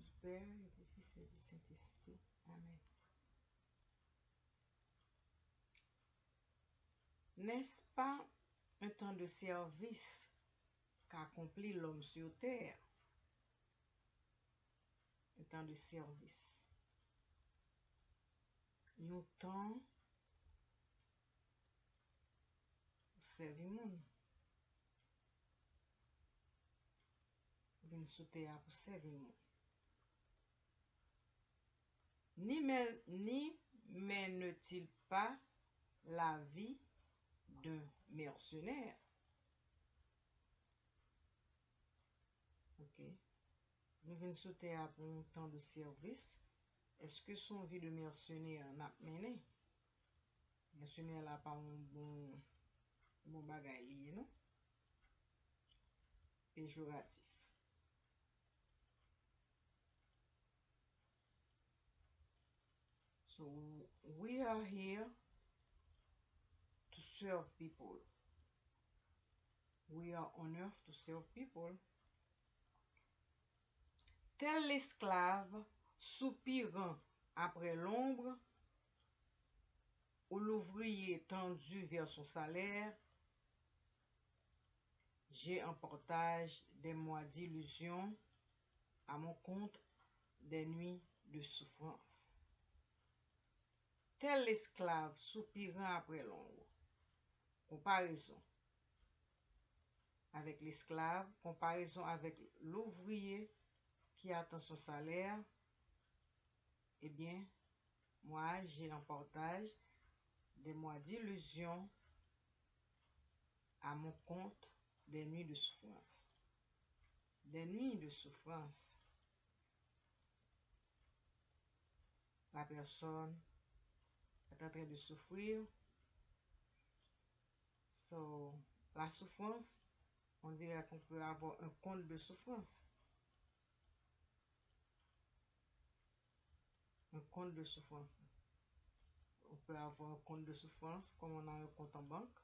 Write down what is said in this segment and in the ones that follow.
du Père et du Fils et du Saint-Esprit. Amen. N'est-ce pas un temps de service qu'accomplit l'homme sur terre? Un temps de service. Yon temps ou servi moun. Vin sou terre pou servi moun. Ni, mè- ni mène-t-il pas la vie d'un mercenaire? Ok. Nous venons sous terre pour un temps de service. Est-ce que son vie de mercenaire n'a mené? Mercenaire là pas un bon, bon bagay lié, non? Péjoratif. So we are here to serve people. We are on earth to serve people. Tel l'esclave soupirant après l'ombre, ou l'ouvrier tendu vers son salaire, j'ai en partage des mois d'illusion à mon compte des nuits de souffrance. Tel l'esclave soupirant après l'ombre. Comparaison avec l'esclave, comparaison avec l'ouvrier qui attend son salaire. Eh bien, moi, j'ai en partage des mois d'illusion à mon compte des nuits de souffrance. Des nuits de souffrance. La personne est en train de souffrir. So, la souffrance, on dirait qu'on peut avoir un compte de souffrance. Un compte de souffrance. On peut avoir un compte de souffrance comme on a un compte en banque.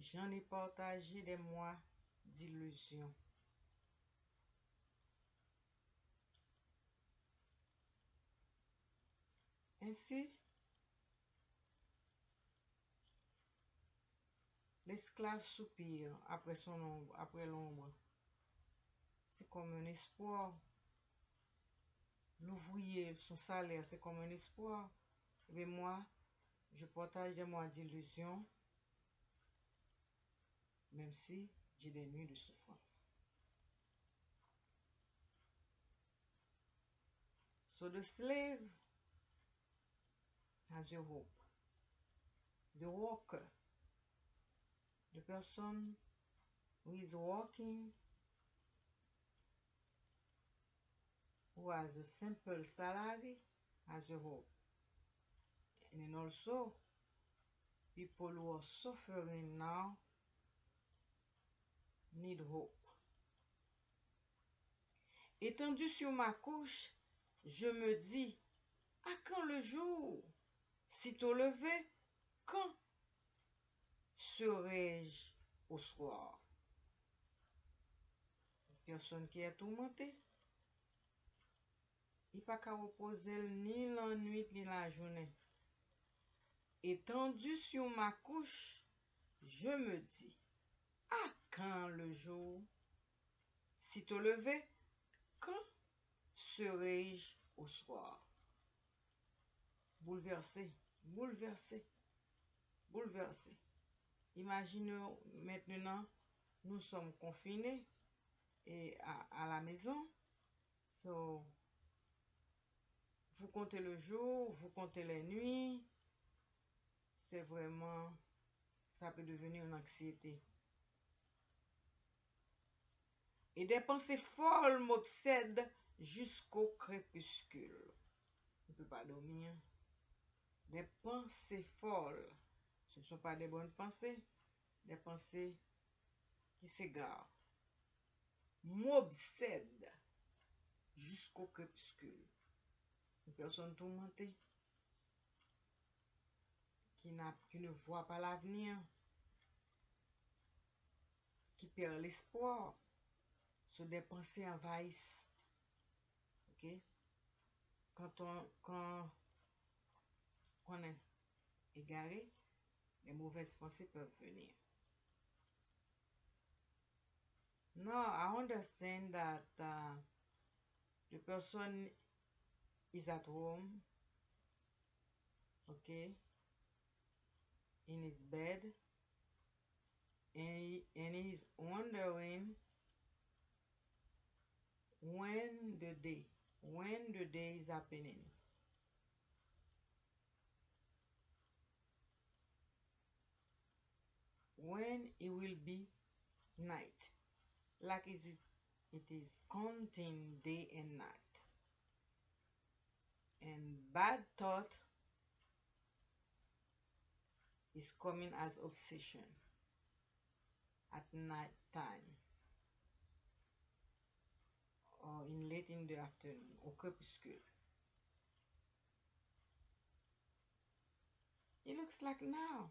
J'en ai partagé des mois d'illusion. Ainsi, l'esclave soupire après son ombre, l'ombre. C'est comme un espoir. L'ouvrier, son salaire, c'est comme un espoir. Mais moi, je partage des mois d'illusion, même si j'ai des nuits de souffrance. So the slave has your hope. The worker, the person who is working, who has a simple salary, has a hope. And also, people who are suffering now need hope. Étendu sur ma couche, je me dis, à quand le jour? sitôt levé, quand serai-je au soir Personne qui est tourmentée. Il pas qu'à reposer ni la nuit ni la journée. Étendu sur ma couche, je me dis, à quand le jour Sitôt levé, quand serai-je au soir Bouleversé, bouleversé, bouleversé. Imaginez maintenant, nous sommes confinés et à, la maison. So, vous comptez le jour, vous comptez les nuits. C'est vraiment, ça peut devenir une anxiété. Et des pensées folles m'obsèdent jusqu'au crépuscule. On ne peut pas dormir. Des pensées folles. Ce ne sont pas des bonnes pensées, des pensées qui s'égarent. M'obsèdent jusqu'au crépuscule. Une personne tourmentée qui, ne voit pas l'avenir. qui perd l'espoir. Sur des pensées envahissent. OK? Quand on, on est égaré, les mauvaises pensées peuvent venir. Now, I understand that uh, the person is at home, okay, in his bed, and, he, and he's wondering when the day, when the day is happening. When it will be night. Like is it, it is counting day and night. And bad thought is coming as obsession at night time or in late in the afternoon au crépuscule. It looks like now.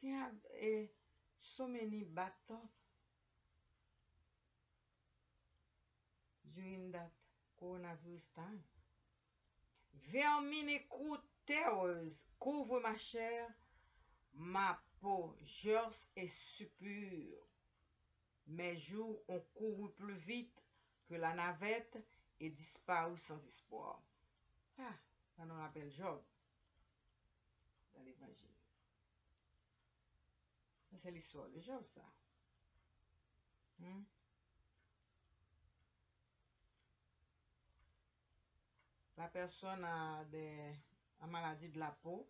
can have a, e, so many bathtubs during that coronavirus time. Vermine crouteuse, couvre ma chair, ma peau gerce et suppure. Mes jours ont couru plus vite que la navette et disparu sans espoir. Ça, ça nous rappelle Job dans l'évangile. Se l'histoire de Job, sa. Hmm? La person a de a maladi de la peau.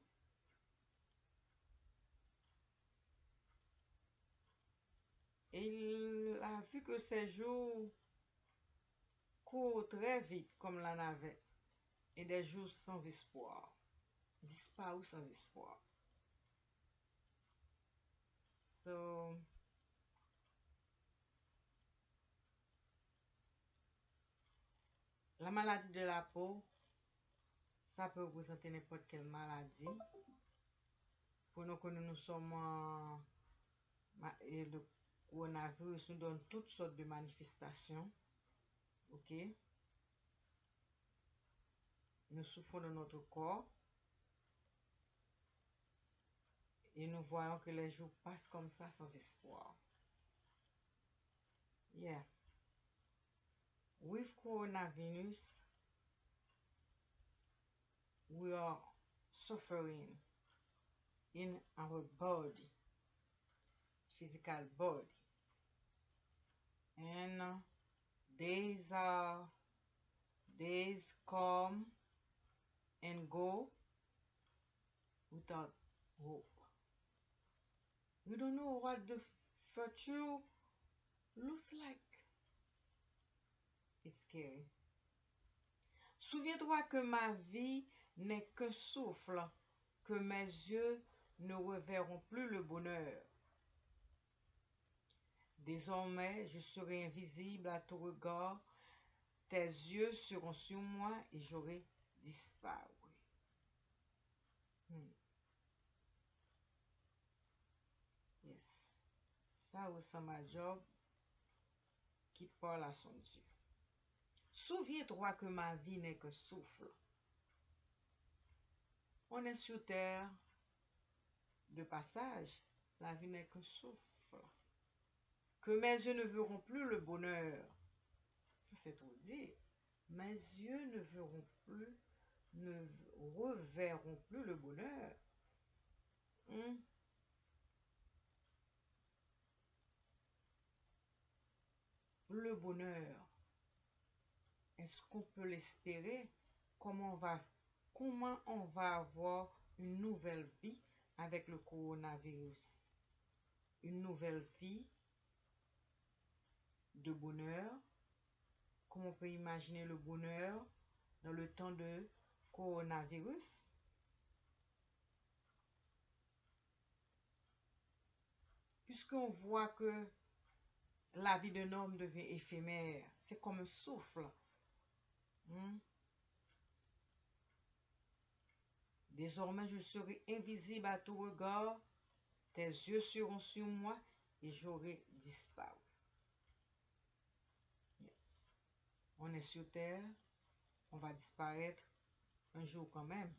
Et il a vu que ses jours courent très vite comme la navette. Et des jours sans espoir. Disparus sans espoir. So, la maladi de la peau, sa pe reprezenter nepot kel maladi. Pou nou konou nou soman le koronavirus nou don tout sort de manifestasyon. Ok? Nou soufou de notre kor. Et nous voyons que les jours passent comme ça sans espoir. Yeah. With coronavirus, we are suffering in our body, physical body. And uh, days are days come and go without hope. We don't know what the future looks like. Souviens-toi que ma vie n'est que souffle, que mes yeux ne reverront plus le bonheur. Désormais, je serai invisible à tout regard, tes yeux seront sur moi et j'aurai disparu. Hmm. Yes. Ça ressemble à Job qui parle à son Dieu. Souviens-toi que ma vie n'est que souffle. On est sur terre de passage. La vie n'est que souffle. Que mes yeux ne verront plus le bonheur. Ça, c'est trop dire. Mes yeux ne verront plus, ne reverront plus le bonheur. Hmm? Le bonheur. Est-ce qu'on peut l'espérer? Comment on va, comment on va avoir une nouvelle vie avec le coronavirus? Une nouvelle vie de bonheur? Comment on peut imaginer le bonheur dans le temps de coronavirus? Puisqu'on voit que la vie d'un homme devient éphémère, c'est comme un souffle. Hmm? Désormais, je serai invisible à tout regard, tes yeux seront sur moi et j'aurai disparu. On est sur terre, on va disparaître un jour quand même.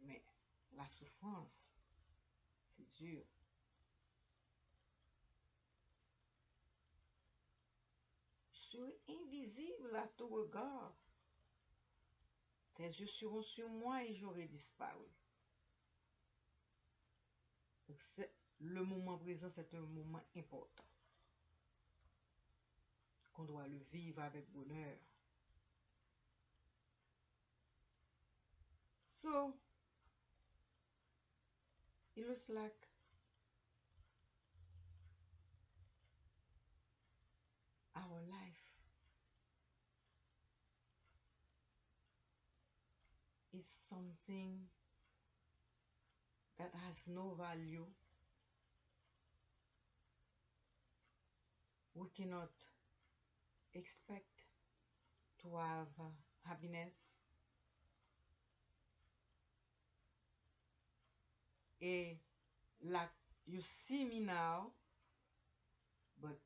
Mais la souffrance, c'est dur. Je serai invisible à tout regard. Tes yeux seront sur moi et j'aurai disparu. Le moment présent, c'est un moment important. Qu'on doit le vivre avec bonheur. So, it looks like our life is something that has no value. We cannot expect to have uh, happiness And like you see me now, but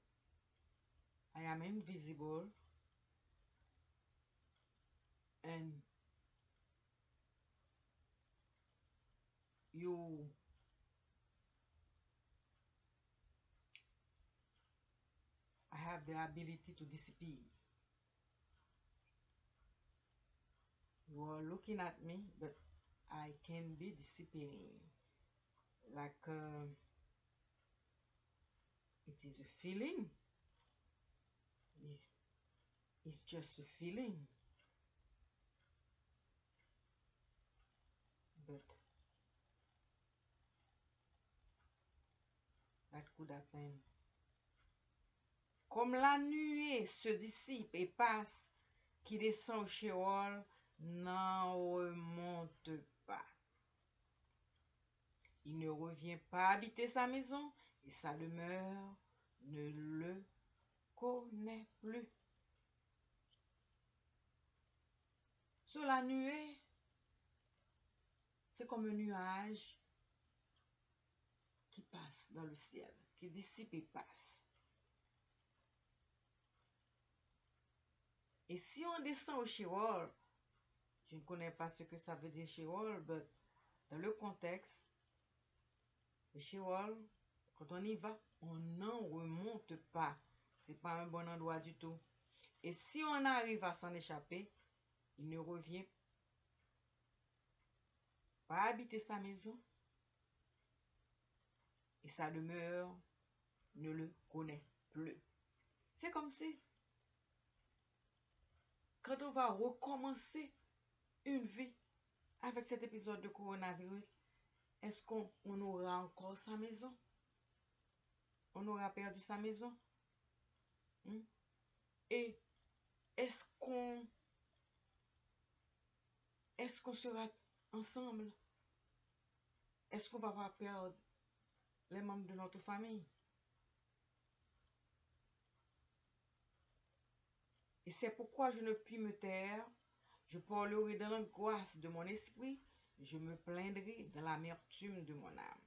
I am invisible. And you I have the ability to disappear. You are looking at me, but I can be disappearing. Like uh, it is a feeling. It's, it's just a feeling could happen comme la nuée se dissipe et passe qui descend au Sheol n'en remonte il ne revient pas habiter sa maison et sa demeure ne le connaît plus. Sur la nuée, c'est comme un nuage passe dans le ciel, qui dissipe et passe. Et si on descend au Sheol, je ne connais pas ce que ça veut dire Sheol, mais dans le contexte, Le quand on y va, on n'en remonte pas. C'est pas un bon endroit du tout. Et si on arrive à s'en échapper, il ne revient pas habiter sa maison. Et sa demeure ne le connaît plus. C'est comme si, quand on va recommencer une vie avec cet épisode de coronavirus, est-ce qu'on aura encore sa maison? On aura perdu sa maison? Hmm? Et est-ce qu'on est-ce qu'on sera ensemble? Est-ce qu'on va pas perdre les membres de notre famille? Et c'est pourquoi je ne puis me taire. Je parlerai dans l'angoisse de mon esprit je me plaindrai dans l'amertume de mon âme.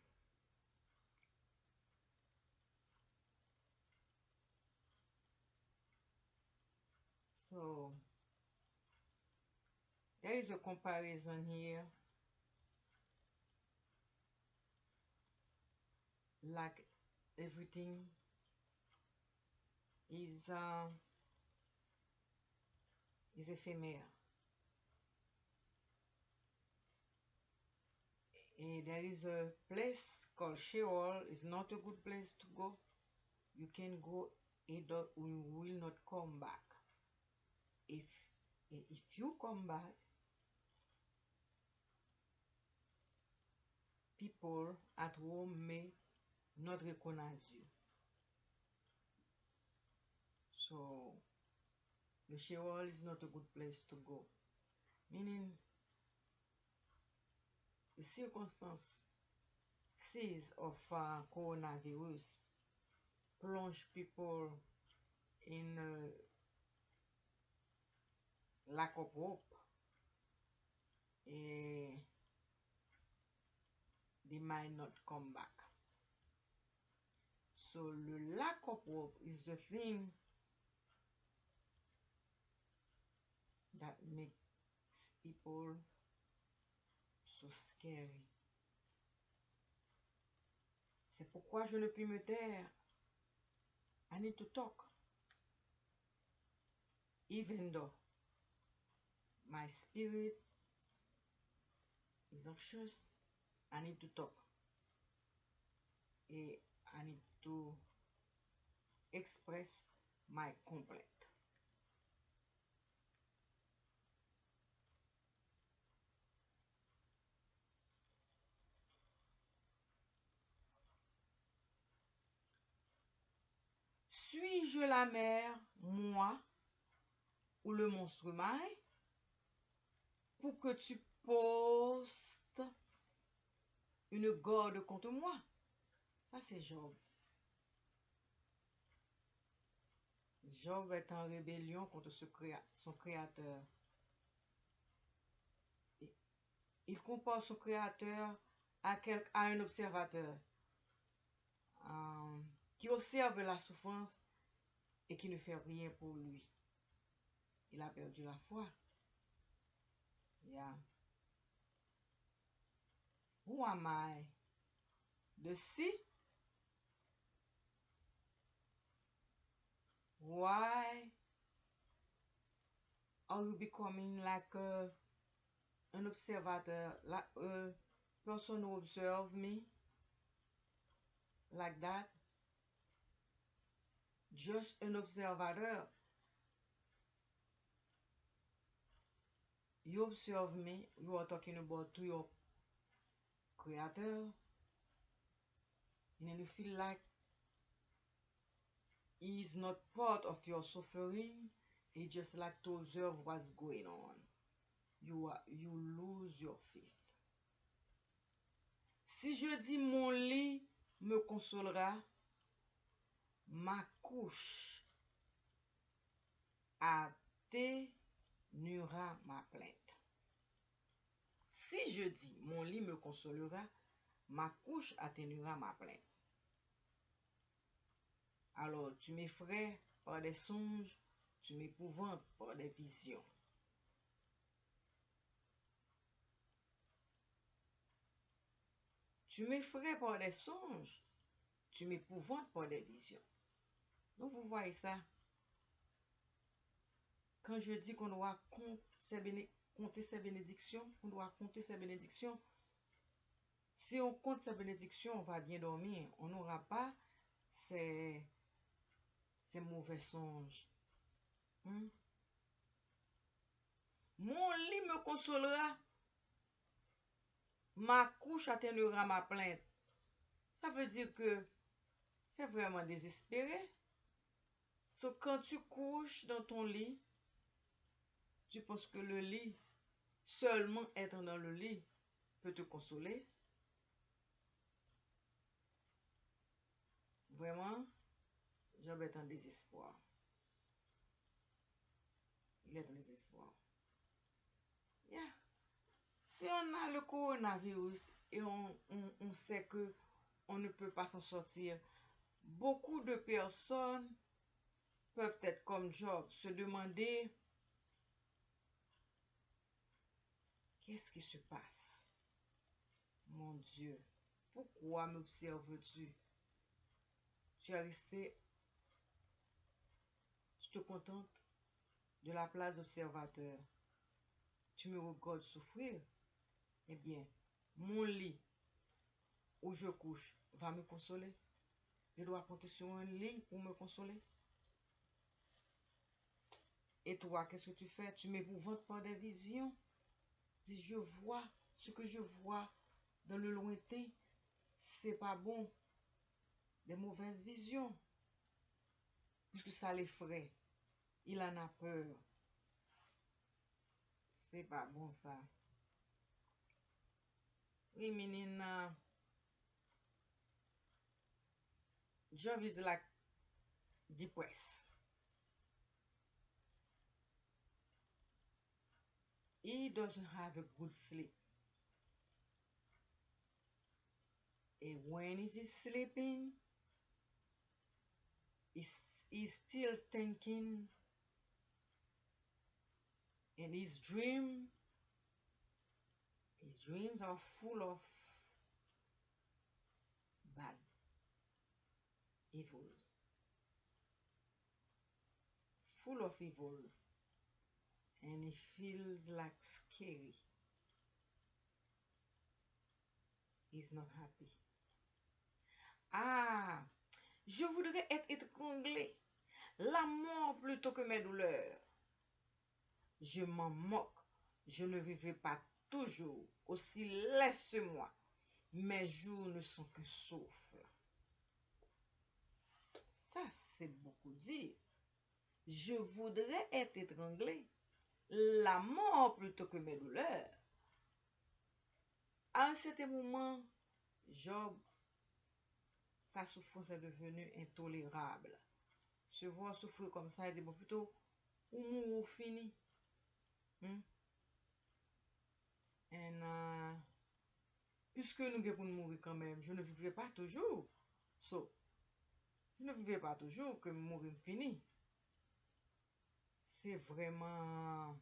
So, there is a comparison here. Like everything is uh, is éphémère. And there is a place called Sheol. It's not a good place to go. You can go you will not come back. If if you come back, people at home may not recognize you. So the Sheol is not a good place to go. Meaning the circumstances of uh, coronavirus plunge people in uh, lack of hope. And they might not come back. So le lack of hope is the thing that makes people so scary. C'est pourquoi je ne puis me taire. I need to talk. Even though my spirit is anxious, I need to talk. Et I need to express my complaint. Suis-je la mer, moi, ou le monstre maille, pour que tu postes une garde contre moi? Ça, c'est Job. Job est en rébellion contre son créateur. Il compare son créateur à un observateur euh, qui observe la souffrance et qui ne fait rien pour lui. Il a perdu la foi. Yeah. Who am I? The sea? Why are you becoming like a, an observator, like a person who observe me like that? Just an observator. You observe me, you are talking about to your creator, and then you feel like He is not part of your suffering. He just like to observe what's going on. You, are, you lose your faith. Si je dis mon lit me consolera, ma couche atténuera ma plainte. Si je dis mon lit me consolera, ma couche atténuera ma plainte. Alors tu m'effraies par des songes, tu m'épouvantes par des visions. Tu m'effraies par des songes, tu m'épouvantes par des visions. Donc vous voyez ça. Quand je dis qu'on doit compter ses, bénédictions, on doit compter ses bénédictions. Si on compte ses bénédictions, on va bien dormir. On n'aura pas ces, ces mauvais songes. Hmm? Mon lit me consolera. Ma couche atténuera ma plainte. Ça veut dire que c'est vraiment désespéré. So, quand tu couches dans ton lit, tu penses que le lit, seulement être dans le lit, peut te consoler? Vraiment, Job est en désespoir. Il est en désespoir. Si on a le coronavirus et on, on- sait que on ne peut pas s'en sortir, beaucoup de personnes peuvent être comme Job, se demander qu'est-ce qui se passe? Mon Dieu, pourquoi m'observes-tu? Tu es resté, tu te contentes de la place d'observateur. Tu me regardes souffrir? Eh bien, mon lit où je couche va me consoler. Je dois compter sur un lit pour me consoler. Et toi, qu'est-ce que tu fais? Tu m'épouvantes par des visions. Je vois ce que je vois dans le lointain. C'est pas bon. Des mauvaises visions. Puisque ça l'effraie. Il en a peur. C'est pas bon ça. Oui, menina. Job is like depressed. He doesn't have a good sleep. And when he's sleeping, he's, he's still thinking and his dream. His dreams are full of bad evils. Full of evils. And he feels like scary. He's not happy. Ah je voudrais être étranglé la mort plutôt que mes douleurs. Je m'en moque. Je ne vivrai pas toujours aussi laisse-moi mes jours ne sont qu'un souffle. Ça c'est beaucoup dire. Je voudrais être étranglé. La mort plutôt que mes douleurs. À un certain moment Job sa souffrance est devenue intolérable voir souffrir comme ça il dit bon plutôt ou mou ou fini Hmm? En, uh, puisque nou gen pou nou mouri kanmem, je ne vivre pa toujou. So, je ne vivre pa toujou ke mouri m fini. Se vreman,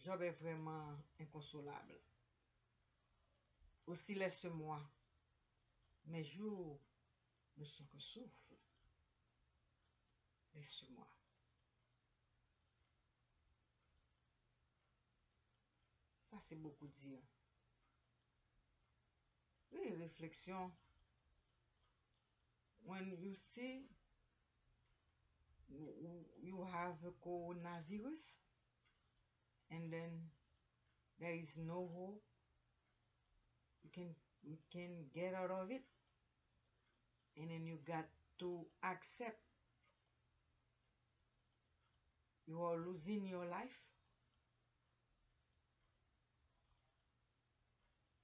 job e vreman inkonsolable. Osi lesse moi, me jou ne son ke soufle. Laisse-moi. Ça, c'est beaucoup dire. Oui, réflexion. When you see you have a coronavirus and then there is no hope, you can, you can get out of it and then you got to accept you are losing your life.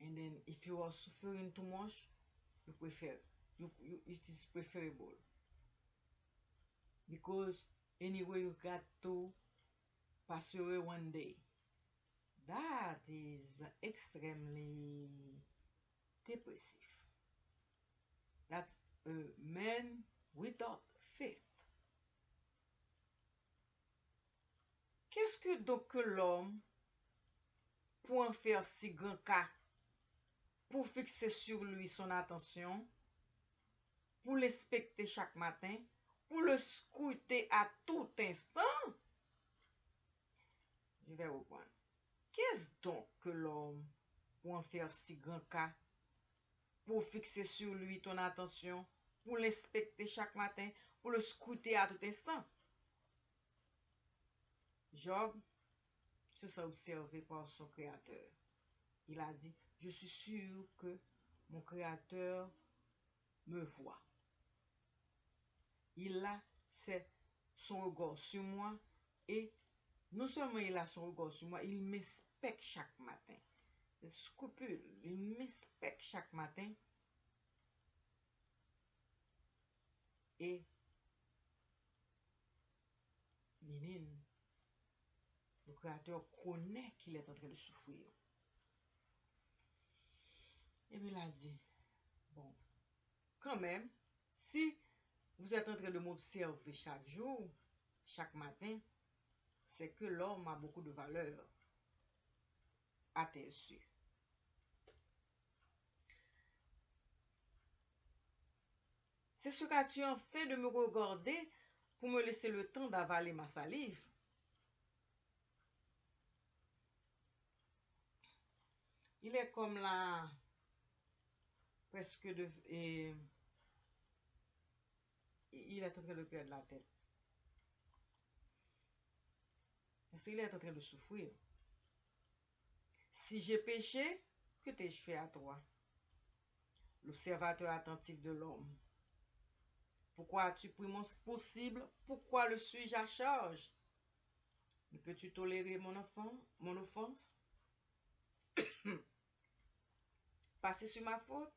And then if you are suffering too much you prefer you, you it is preferable. Because anyway you got to pass away one day. That is extremely depressive. That's a man without faith Keske do ke l'om pou an fer si gran ka pou fikse sur lui son atensyon, pou l'especte chak matin, pou le skoute a tout instant? Je vais reprendre. Qu'est-ce donc que l'homme pou en faire si grand cas, pou fikse sur lui ton attention, pour l'inspecter chaque matin, pour le scouter à tout instant? Job se sa observé par son kreator. Il a dit, je suis sûr que mon Créateur me voit. Il a son regard sur moi et non seulement il a son regard sur moi, il m'inspecte chaque matin. Scrupule, il m'inspecte chaque matin. Et le Créateur connaît qu'il est en train de souffrir. Et il a dit, bon, quand même, si vous êtes en train de m'observer chaque jour, chaque matin, c'est que l'homme a beaucoup de valeur à tes yeux. C'est ce qu'as-tu en fait de me regarder pour me laisser le temps d'avaler ma salive? Il est comme la presque de... Et, il est en train de perdre la tête. Parce qu'il est en train de souffrir. Si j'ai péché, que t'ai-je fait à toi? L'observateur attentif de l'homme. Pourquoi as-tu pris mon possible? Pourquoi le suis-je à charge? Ne peux-tu tolérer mon, offense? Passer sur ma faute?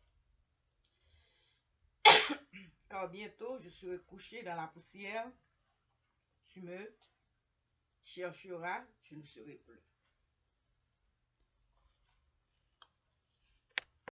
car bientôt je serai couché dans la poussière. Tu me chercheras, je ne serai plus.